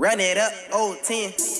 Run it up, old 10.